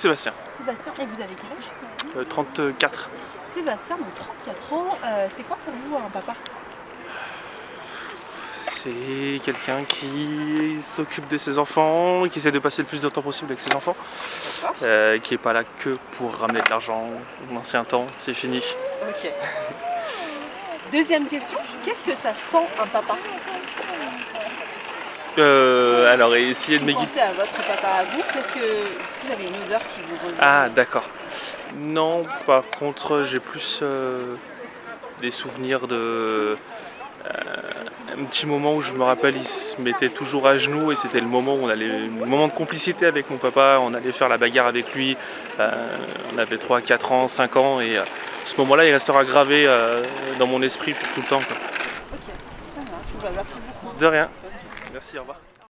Sébastien. Sébastien, et vous avez quel âge? Euh, 34. Sébastien, donc 34 ans, euh, c'est quoi pour vous un papa? C'est quelqu'un qui s'occupe de ses enfants, qui essaie de passer le plus de temps possible avec ses enfants, euh, qui est pas là que pour ramener de l'argent. L'ancien temps, c'est fini. Ok. Deuxième question, qu'est-ce que ça sent un papa? Euh, alors, essayer Si de vous m'aiguiller. pensez à votre papa à vous, qu'est-ce que, est-ce que vous avez une odeur qui vous revient Ah, d'accord. Non, par contre, j'ai plus euh, des souvenirs de. euh, un petit moment où je me rappelle, il se mettait toujours à genoux et c'était le moment où on allait. Le moment de complicité avec mon papa, on allait faire la bagarre avec lui. Euh, on avait 3, 4 ans, 5 ans et euh, ce moment-là, il restera gravé dans mon esprit pour tout le temps. quoi. Ok, ça marche. Bah, merci beaucoup. De rien. Merci, au revoir.